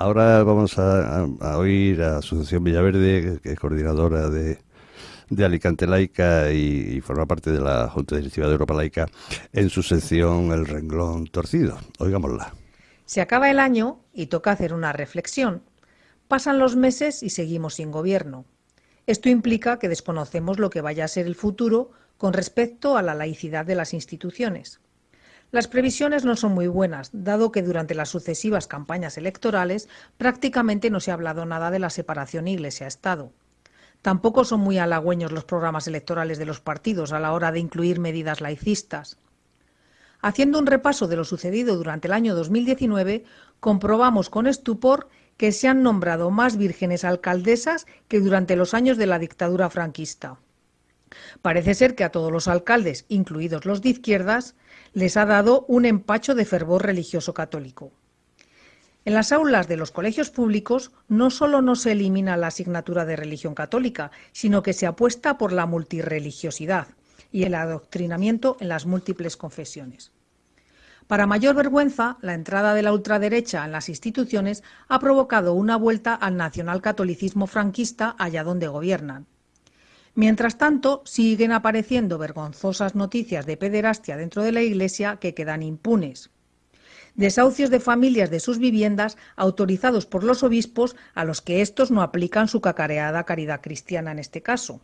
Ahora vamos a, oír a Asociación Villaverde, que es coordinadora de, de Alicante Laica y, forma parte de la Junta Directiva de Europa Laica, en su sección El renglón torcido. Oigámosla. Se acaba el año y toca hacer una reflexión. Pasan los meses y seguimos sin gobierno. Esto implica que desconocemos lo que vaya a ser el futuro con respecto a la laicidad de las instituciones. Las previsiones no son muy buenas, dado que durante las sucesivas campañas electorales prácticamente no se ha hablado nada de la separación Iglesia-Estado. Tampoco son muy halagüeños los programas electorales de los partidos a la hora de incluir medidas laicistas. Haciendo un repaso de lo sucedido durante el año 2019, comprobamos con estupor que se han nombrado más vírgenes alcaldesas que durante los años de la dictadura franquista. Parece ser que a todos los alcaldes, incluidos los de izquierdas, les ha dado un empacho de fervor religioso católico. En las aulas de los colegios públicos no solo no se elimina la asignatura de religión católica, sino que se apuesta por la multireligiosidad y el adoctrinamiento en las múltiples confesiones. Para mayor vergüenza, la entrada de la ultraderecha en las instituciones ha provocado una vuelta al nacionalcatolicismo franquista allá donde gobiernan. Mientras tanto, siguen apareciendo vergonzosas noticias de pederastia dentro de la Iglesia que quedan impunes. Desahucios de familias de sus viviendas autorizados por los obispos a los que estos no aplican su cacareada caridad cristiana en este caso.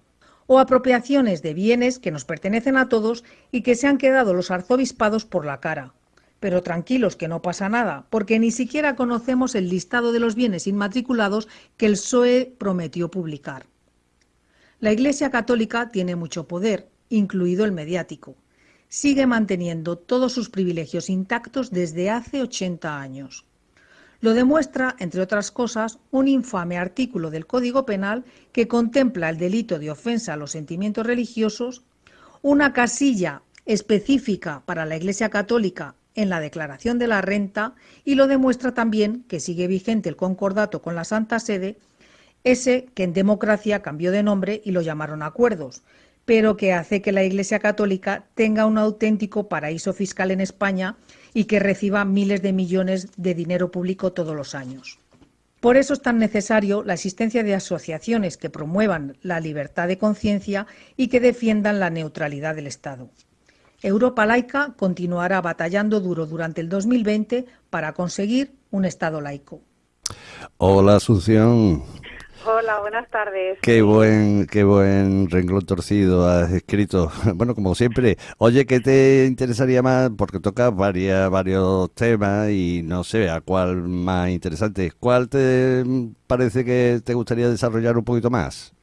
O apropiaciones de bienes que nos pertenecen a todos y que se han quedado los arzobispados por la cara. Pero tranquilos que no pasa nada, porque ni siquiera conocemos el listado de los bienes inmatriculados que el PSOE prometió publicar. La Iglesia Católica tiene mucho poder, incluido el mediático. Sigue manteniendo todos sus privilegios intactos desde hace 80 años. Lo demuestra, entre otras cosas, un infame artículo del Código Penal que contempla el delito de ofensa a los sentimientos religiosos, una casilla específica para la Iglesia Católica en la declaración de la renta y lo demuestra también que sigue vigente el concordato con la Santa Sede ese que en democracia cambió de nombre y lo llamaron acuerdos, pero que hace que la Iglesia Católica tenga un auténtico paraíso fiscal en España y que reciba miles de millones de dinero público todos los años. Por eso es tan necesario la existencia de asociaciones que promuevan la libertad de conciencia y que defiendan la neutralidad del Estado. Europa laica continuará batallando duro durante el 2020 para conseguir un Estado laico. Hola, Asunción. Hola, buenas tardes. Qué buen, qué buen renglón torcido has escrito. Bueno, como siempre. Oye, ¿qué te interesaría más? Porque toca varias, varios temas y no sé a cuál más interesante. ¿Cuál te parece que te gustaría desarrollar un poquito más?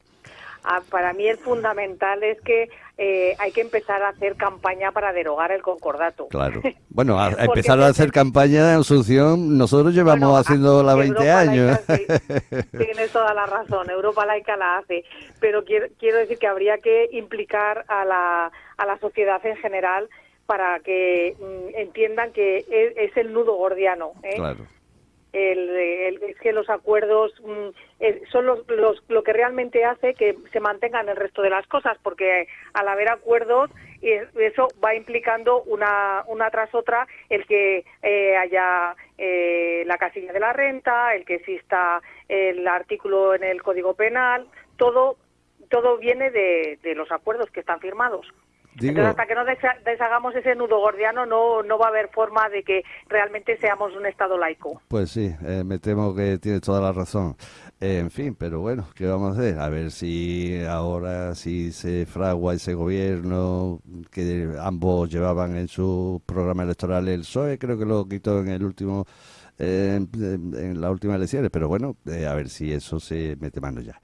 Ah, para mí el fundamental es que eh, hay que empezar a hacer campaña para derogar el concordato. Claro. Bueno, a, empezar a hacer campaña de Asunción, nosotros llevamos haciendo la 20 años. tienes toda la razón, Europa Laica la hace, pero quiero, quiero decir que habría que implicar a la, a la sociedad en general para que mm, entiendan que es, es, el nudo gordiano. ¿eh? Claro el, es que los acuerdos mm, eh, son los, lo que realmente hace que se mantengan el resto de las cosas, porque al haber acuerdos eso va implicando una, una tras otra el que eh, haya eh, la casilla de la renta, el que exista el artículo en el Código Penal, todo todo viene de los acuerdos que están firmados. Entonces, hasta que no deshagamos ese nudo gordiano, no, no va a haber forma de que realmente seamos un Estado laico. Pues sí, eh, me temo que tiene toda la razón. Eh, en fin, pero bueno, ¿qué vamos a hacer? A ver si ahora si se fragua ese gobierno que ambos llevaban en su programa electoral el PSOE, creo que lo quitó en el último eh, en, las últimas elecciones, pero bueno, a ver si eso se mete mano ya.